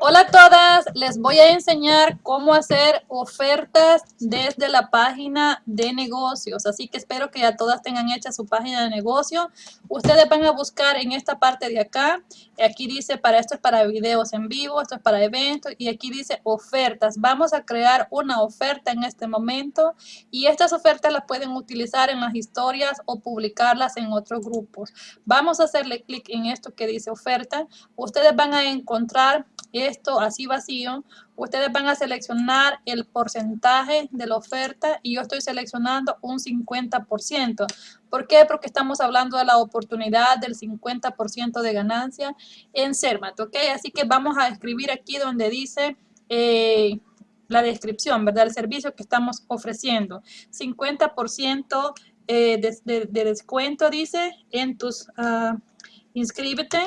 Hola a todas, les voy a enseñar cómo hacer ofertas desde la página de negocios. Así que espero que ya todas tengan hecha su página de negocio. Ustedes van a buscar en esta parte de acá. Aquí dice para esto es para videos en vivo, esto es para eventos y aquí dice ofertas. Vamos a crear una oferta en este momento y estas ofertas las pueden utilizar en las historias o publicarlas en otros grupos. Vamos a hacerle clic en esto que dice oferta. Ustedes van a encontrar esto así vacío, ustedes van a seleccionar el porcentaje de la oferta y yo estoy seleccionando un 50%. ¿Por qué? Porque estamos hablando de la oportunidad del 50% de ganancia en CERMAT, ¿ok? Así que vamos a escribir aquí donde dice... Eh, la descripción, ¿verdad? El servicio que estamos ofreciendo. 50% eh, de, descuento, dice, en tus... Uh, inscríbete.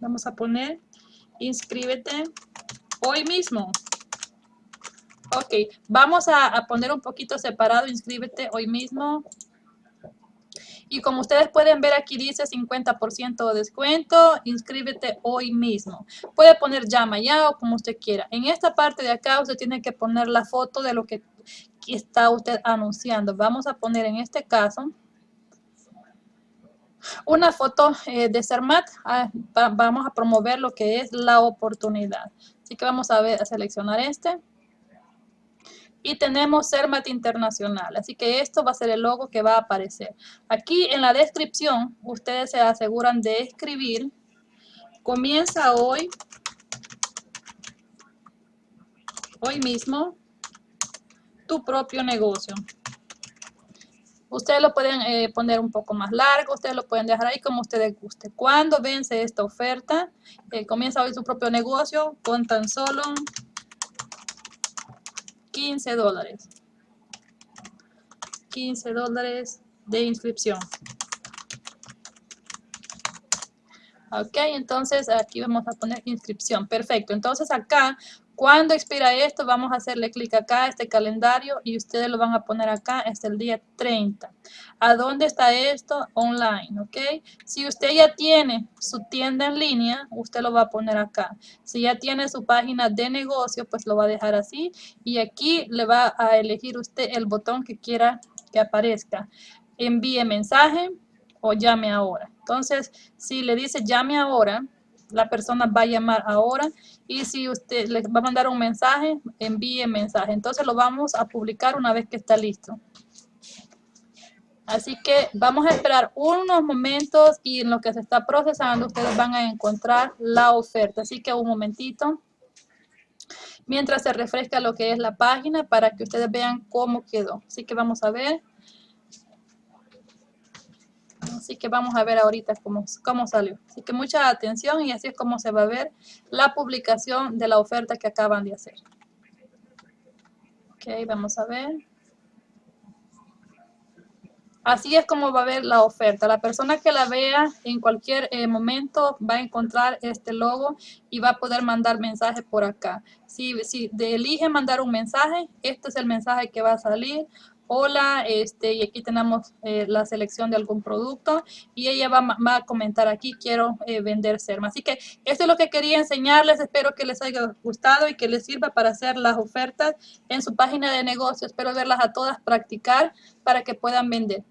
Vamos a poner inscríbete hoy mismo. Ok, vamos a, poner un poquito separado, inscríbete hoy mismo. Y como ustedes pueden ver aquí dice 50% de descuento, inscríbete hoy mismo. Puede poner llama ya o como usted quiera. En esta parte de acá usted tiene que poner la foto de lo que está usted anunciando. Vamos a poner en este caso una foto eh, de CERMAT, ah, vamos a promover lo que es la oportunidad. Así que vamos a, ver, a seleccionar este. Y tenemos CERMAT Internacional, así que esto va a ser el logo que va a aparecer. Aquí en la descripción, ustedes se aseguran de escribir, comienza hoy, hoy mismo, tu propio negocio. Ustedes lo pueden eh, poner un poco más largo, ustedes lo pueden dejar ahí como ustedes guste. ¿Cuándo vence esta oferta? Eh, comienza hoy su propio negocio con tan solo 15 dólares. 15 dólares de inscripción. Ok, entonces aquí vamos a poner inscripción. Perfecto. Entonces acá cuando expira esto, vamos a hacerle clic acá, este calendario, y ustedes lo van a poner acá, es el día 30. ¿A dónde está esto? Online, ¿ok? Si usted ya tiene su tienda en línea, usted lo va a poner acá. Si ya tiene su página de negocio, pues lo va a dejar así. Y aquí le va a elegir usted el botón que quiera que aparezca. Envíe mensaje o llame ahora. Entonces, si le dice llame ahora, la persona va a llamar ahora y si usted le va a mandar un mensaje, envíe mensaje. Entonces lo vamos a publicar una vez que está listo. Así que vamos a esperar unos momentos y en lo que se está procesando ustedes van a encontrar la oferta. Así que un momentito. Mientras se refresca lo que es la página para que ustedes vean cómo quedó. Así que vamos a ver. Así que vamos a ver ahorita cómo, cómo salió. Así que mucha atención y así es como se va a ver la publicación de la oferta que acaban de hacer. Ok, vamos a ver. Así es como va a ver la oferta. La persona que la vea en cualquier eh, momento va a encontrar este logo y va a poder mandar mensaje por acá. Si, si elige mandar un mensaje, este es el mensaje que va a salir hola, este, y aquí tenemos eh, la selección de algún producto y ella va, a comentar aquí, quiero eh, vender Serma. Así que esto es lo que quería enseñarles, espero que les haya gustado y que les sirva para hacer las ofertas en su página de negocio. Espero verlas a todas practicar para que puedan vender.